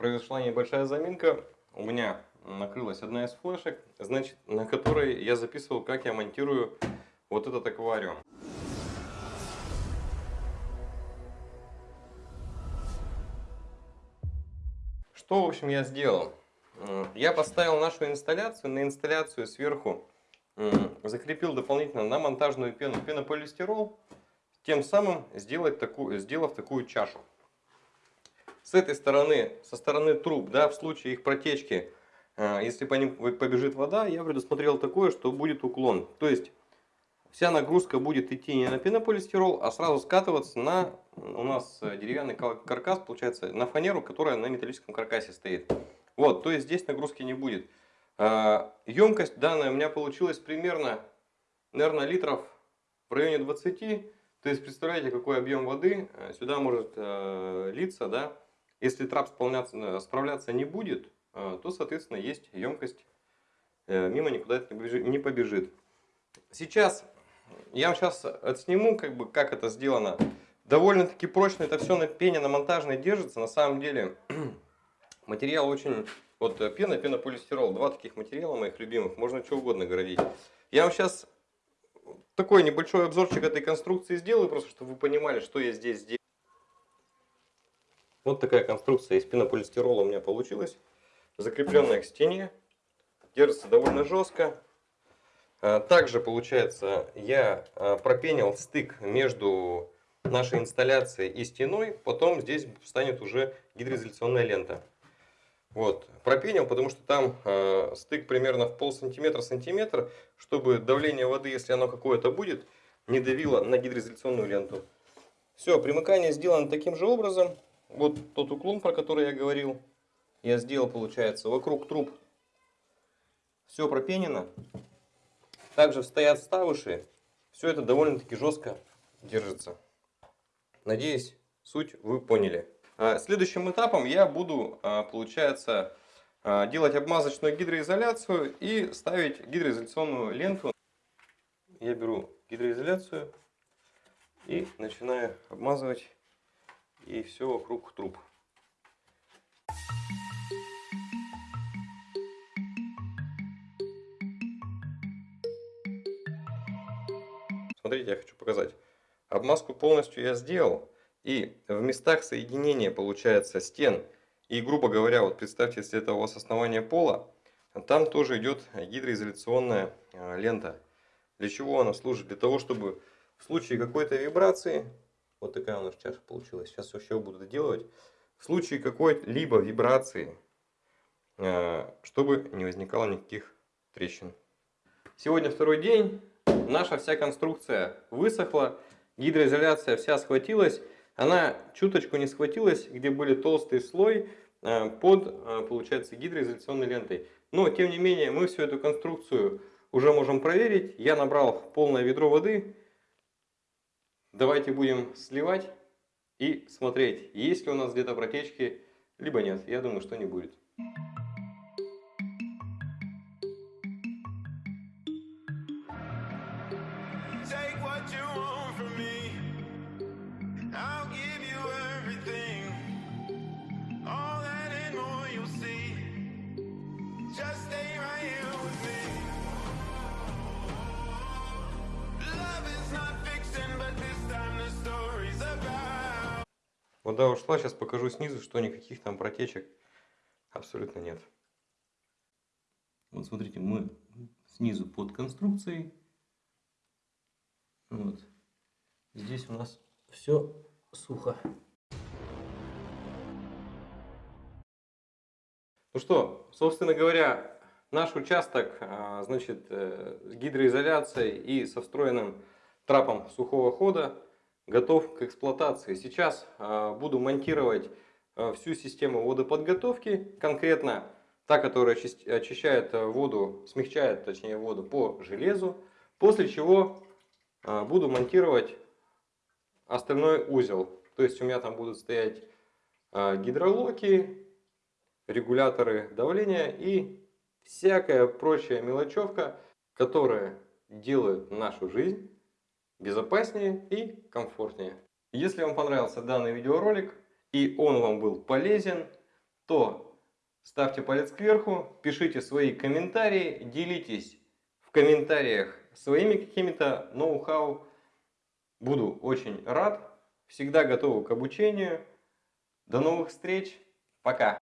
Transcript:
произошла небольшая заминка. У меня накрылась одна из флешек, значит, на которой я записывал, как я монтирую вот этот аквариум. Что, в общем, я сделал? Я поставил нашу инсталляцию, на инсталляцию сверху закрепил дополнительно на монтажную пену пенополистирол, тем самым сделать такую, сделав такую чашу. С этой стороны, со стороны труб, да, в случае их протечки, э, если по ним побежит вода, я предусмотрел такое, что будет уклон. То есть вся нагрузка будет идти не на пенополистирол, а сразу скатываться на у нас деревянный каркас, получается, на фанеру, которая на металлическом каркасе стоит. Вот, то есть здесь нагрузки не будет. Емкость а, данная у меня получилась примерно, наверное, литров в районе 20. То есть представляете, какой объем воды э, сюда может э, литься, да? Если трап справляться, справляться не будет, э, то, соответственно, есть емкость, мимо никуда это не побежит. Сейчас, я вам сейчас отсниму, как, бы, как это сделано. Довольно-таки прочно это все на пене, на монтажной держится. На самом деле, материал очень... Вот пена, пенополистирол, два таких материала моих любимых, можно что угодно городить. Я вам сейчас такой небольшой обзорчик этой конструкции сделаю, просто чтобы вы понимали, что я здесь сделал. Вот такая конструкция из пенополистирола у меня получилась. Закрепленная к стене. Держится довольно жестко. А, также, получается, я а, пропенил стык между нашей инсталляцией и стеной. Потом здесь станет уже гидроизоляционная лента. Вот. Пропенил, потому что там э, стык примерно в пол сантиметра сантиметр, чтобы давление воды, если оно какое-то будет, не давило на гидроизоляционную ленту. Все, примыкание сделано таким же образом. Вот тот уклон, про который я говорил, я сделал, получается, вокруг труб все пропенено. Также стоят ставыши. Все это довольно-таки жестко держится. Надеюсь, суть вы поняли. А, следующим этапом я буду, а, получается, а, делать обмазочную гидроизоляцию и ставить гидроизоляционную ленту. Я беру гидроизоляцию и начинаю обмазывать и все вокруг труб. Смотрите, я хочу показать. Обмазку полностью я сделал. И в местах соединения, получается, стен, и, грубо говоря, вот представьте, если это у вас основание пола, там тоже идет гидроизоляционная а, лента. Для чего она служит? Для того, чтобы в случае какой-то вибрации, вот такая у нас чаша получилась, сейчас еще буду доделывать, в случае какой-либо вибрации, а, чтобы не возникало никаких трещин. Сегодня второй день, наша вся конструкция высохла, гидроизоляция вся схватилась, она чуточку не схватилась, где были толстый слой э, под, э, получается, гидроизоляционной лентой. Но, тем не менее, мы всю эту конструкцию уже можем проверить. Я набрал полное ведро воды. Давайте будем сливать и смотреть, есть ли у нас где-то протечки, либо нет. Я думаю, что не будет. Вода ушла, сейчас покажу снизу, что никаких там протечек абсолютно нет. Вот смотрите, мы снизу под конструкцией. Вот. Здесь у нас все сухо. Ну что, собственно говоря, наш участок, а, значит, э, с гидроизоляцией и со встроенным трапом сухого хода готов к эксплуатации. Сейчас а, буду монтировать а, всю систему водоподготовки, конкретно та, которая очищает воду, смягчает точнее воду по железу, после чего а, буду монтировать остальной узел. То есть у меня там будут стоять гидролоки, регуляторы давления и всякая прочая мелочевка, которая делает нашу жизнь безопаснее и комфортнее. Если вам понравился данный видеоролик и он вам был полезен, то ставьте палец кверху, пишите свои комментарии, делитесь в комментариях своими какими-то ноу-хау. Буду очень рад. Всегда готов к обучению. До новых встреч. Пока.